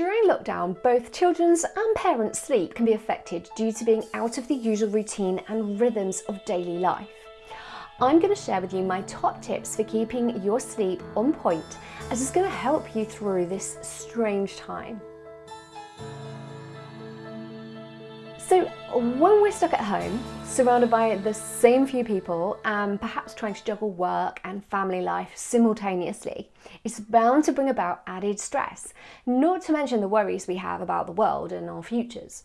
During lockdown, both children's and parents' sleep can be affected due to being out of the usual routine and rhythms of daily life. I'm going to share with you my top tips for keeping your sleep on point as it's going to help you through this strange time. So when we're stuck at home, surrounded by the same few people and perhaps trying to juggle work and family life simultaneously, it's bound to bring about added stress, not to mention the worries we have about the world and our futures.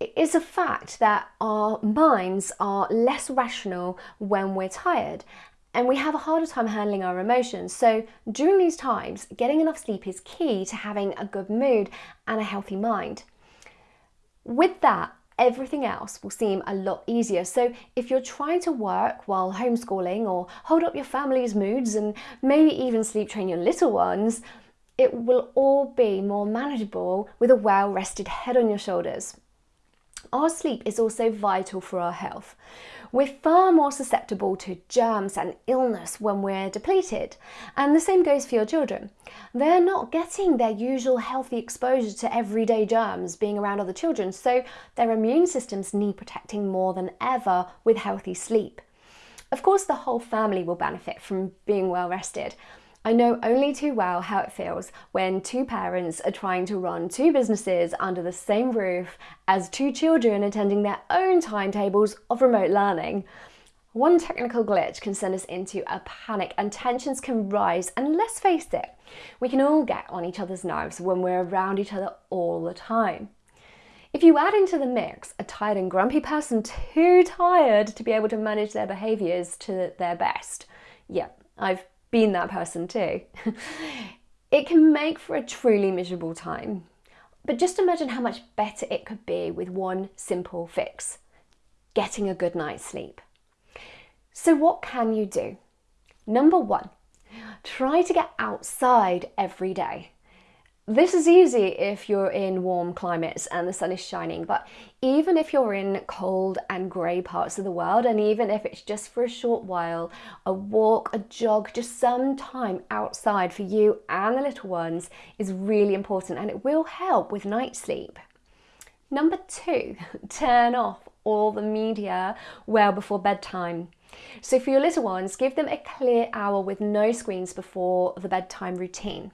It is a fact that our minds are less rational when we're tired and we have a harder time handling our emotions. So during these times, getting enough sleep is key to having a good mood and a healthy mind. With that, everything else will seem a lot easier. So if you're trying to work while homeschooling or hold up your family's moods and maybe even sleep train your little ones, it will all be more manageable with a well-rested head on your shoulders. Our sleep is also vital for our health. We're far more susceptible to germs and illness when we're depleted. And the same goes for your children. They're not getting their usual healthy exposure to everyday germs being around other children, so their immune systems need protecting more than ever with healthy sleep. Of course, the whole family will benefit from being well rested. I know only too well how it feels when two parents are trying to run two businesses under the same roof as two children attending their own timetables of remote learning. One technical glitch can send us into a panic and tensions can rise and let's face it, we can all get on each other's nerves when we're around each other all the time. If you add into the mix a tired and grumpy person too tired to be able to manage their behaviours to their best, yeah, I've been that person too. it can make for a truly miserable time. But just imagine how much better it could be with one simple fix, getting a good night's sleep. So what can you do? Number one, try to get outside every day. This is easy if you're in warm climates and the sun is shining, but even if you're in cold and grey parts of the world, and even if it's just for a short while, a walk, a jog, just some time outside for you and the little ones is really important and it will help with night sleep. Number two, turn off all the media well before bedtime. So for your little ones, give them a clear hour with no screens before the bedtime routine.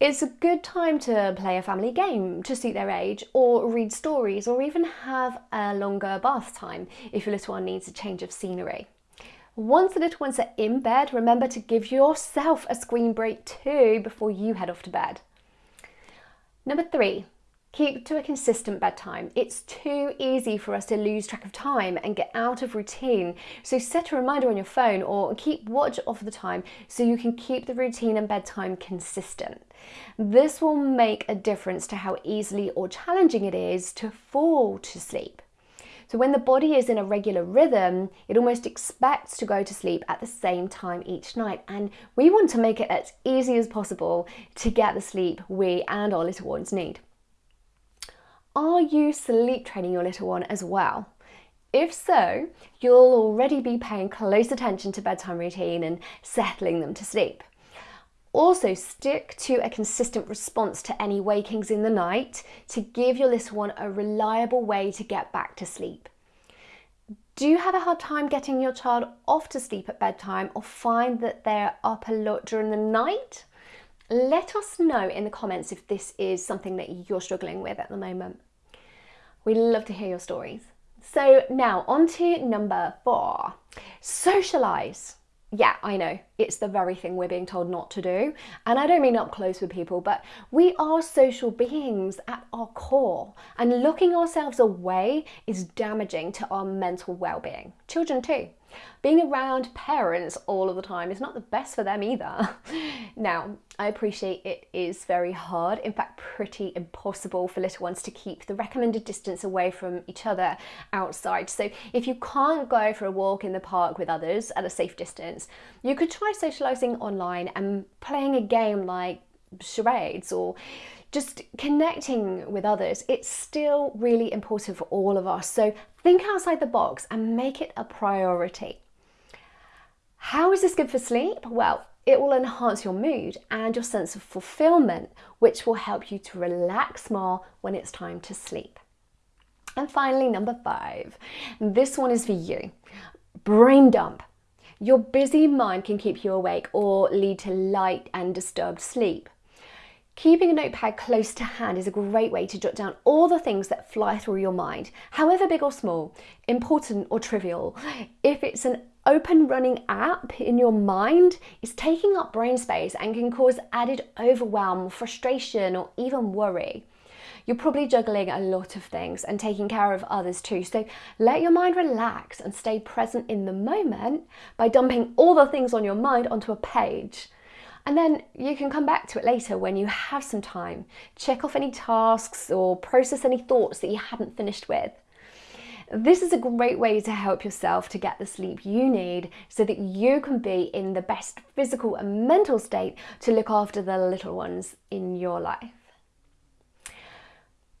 It's a good time to play a family game to suit their age or read stories or even have a longer bath time if your little one needs a change of scenery. Once the little ones are in bed, remember to give yourself a screen break too before you head off to bed. Number three, Keep to a consistent bedtime. It's too easy for us to lose track of time and get out of routine. So set a reminder on your phone or keep watch of the time so you can keep the routine and bedtime consistent. This will make a difference to how easily or challenging it is to fall to sleep. So when the body is in a regular rhythm, it almost expects to go to sleep at the same time each night. And we want to make it as easy as possible to get the sleep we and our little ones need. Are you sleep training your little one as well? If so, you'll already be paying close attention to bedtime routine and settling them to sleep. Also stick to a consistent response to any wakings in the night to give your little one a reliable way to get back to sleep. Do you have a hard time getting your child off to sleep at bedtime or find that they're up a lot during the night? Let us know in the comments if this is something that you're struggling with at the moment. We love to hear your stories. So now on to number four, socialise. Yeah, I know, it's the very thing we're being told not to do. And I don't mean up close with people, but we are social beings at our core. And looking ourselves away is damaging to our mental well-being. Children too. Being around parents all of the time is not the best for them either. now, I appreciate it is very hard, in fact pretty impossible for little ones to keep the recommended distance away from each other outside. So if you can't go for a walk in the park with others at a safe distance, you could try socialising online and playing a game like charades or just connecting with others, it's still really important for all of us. So think outside the box and make it a priority. How is this good for sleep? Well, it will enhance your mood and your sense of fulfillment, which will help you to relax more when it's time to sleep. And finally, number five, this one is for you. Brain dump. Your busy mind can keep you awake or lead to light and disturbed sleep. Keeping a notepad close to hand is a great way to jot down all the things that fly through your mind, however big or small, important or trivial. If it's an open running app in your mind, it's taking up brain space and can cause added overwhelm, frustration, or even worry. You're probably juggling a lot of things and taking care of others too. So let your mind relax and stay present in the moment by dumping all the things on your mind onto a page. And then you can come back to it later when you have some time. Check off any tasks or process any thoughts that you hadn't finished with. This is a great way to help yourself to get the sleep you need so that you can be in the best physical and mental state to look after the little ones in your life.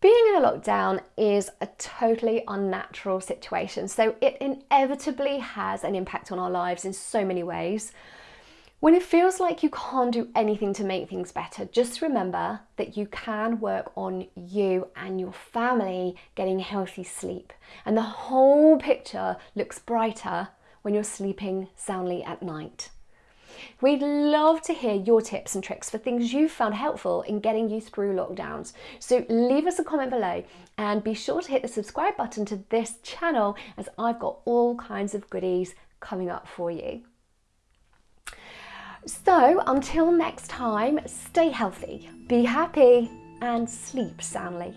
Being in a lockdown is a totally unnatural situation, so it inevitably has an impact on our lives in so many ways. When it feels like you can't do anything to make things better, just remember that you can work on you and your family getting healthy sleep. And the whole picture looks brighter when you're sleeping soundly at night. We'd love to hear your tips and tricks for things you've found helpful in getting you through lockdowns. So leave us a comment below and be sure to hit the subscribe button to this channel as I've got all kinds of goodies coming up for you. So until next time, stay healthy, be happy and sleep soundly.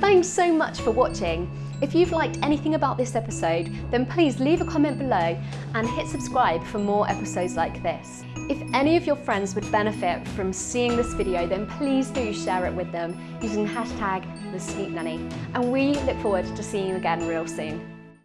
Thanks so much for watching. If you've liked anything about this episode, then please leave a comment below and hit subscribe for more episodes like this. If any of your friends would benefit from seeing this video, then please do share it with them using hashtag the sleep nanny. And we look forward to seeing you again real soon.